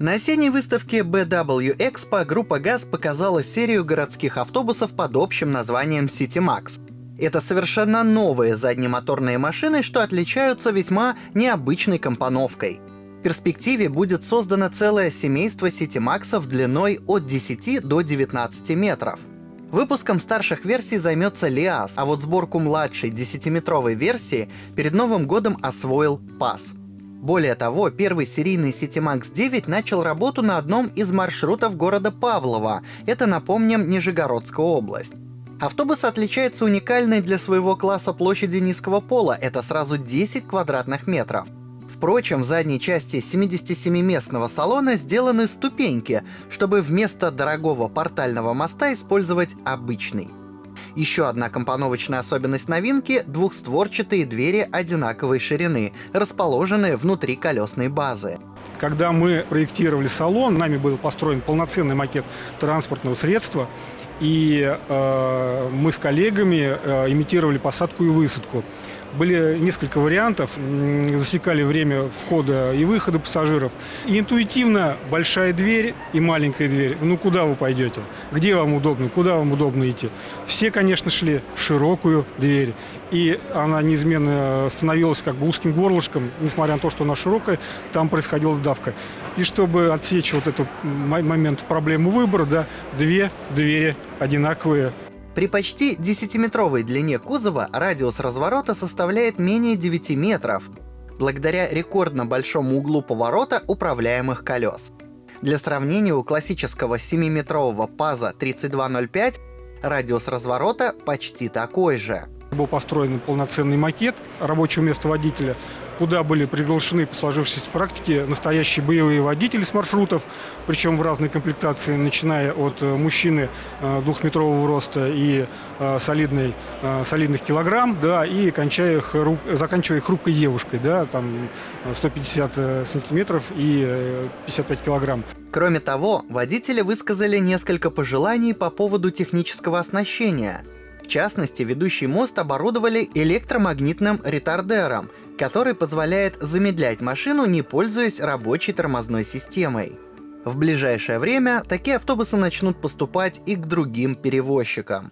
На осенней выставке BW Expo группа ГАЗ показала серию городских автобусов под общим названием CityMax. Это совершенно новые заднемоторные машины, что отличаются весьма необычной компоновкой. В перспективе будет создано целое семейство CityMax длиной от 10 до 19 метров. Выпуском старших версий займется Лиас, а вот сборку младшей 10-метровой версии перед Новым годом освоил ПАС. Более того, первый серийный CityMax 9 начал работу на одном из маршрутов города Павлова. Это, напомним, Нижегородская область. Автобус отличается уникальной для своего класса площадью низкого пола, это сразу 10 квадратных метров. Впрочем, в задней части 77-местного салона сделаны ступеньки, чтобы вместо дорогого портального моста использовать обычный. Еще одна компоновочная особенность новинки — двухстворчатые двери одинаковой ширины, расположенные внутри колесной базы. Когда мы проектировали салон, нами был построен полноценный макет транспортного средства, и э, мы с коллегами э, имитировали посадку и высадку. Были несколько вариантов, засекали время входа и выхода пассажиров. И интуитивно большая дверь и маленькая дверь. Ну, куда вы пойдете? Где вам удобно? Куда вам удобно идти? Все, конечно, шли в широкую дверь. И она неизменно становилась как бы узким горлышком, несмотря на то, что она широкая, там происходила сдавка. И чтобы отсечь вот этот момент проблему выбора, да, две двери одинаковые при почти 10-метровой длине кузова радиус разворота составляет менее 9 метров, благодаря рекордно большому углу поворота управляемых колес. Для сравнения, у классического 7-метрового ПАЗа 3205 радиус разворота почти такой же. Был построен полноценный макет рабочего места водителя, куда были приглашены по сложившейся практике настоящие боевые водители с маршрутов, причем в разной комплектации, начиная от э, мужчины э, двухметрового роста и э, солидной, солидных килограмм, да, и кончая заканчивая хрупкой девушкой, да, там 150 сантиметров и 55 килограмм. Кроме того, водители высказали несколько пожеланий по поводу технического оснащения. Частности, ведущий мост оборудовали электромагнитным ретардером, который позволяет замедлять машину, не пользуясь рабочей тормозной системой. В ближайшее время такие автобусы начнут поступать и к другим перевозчикам.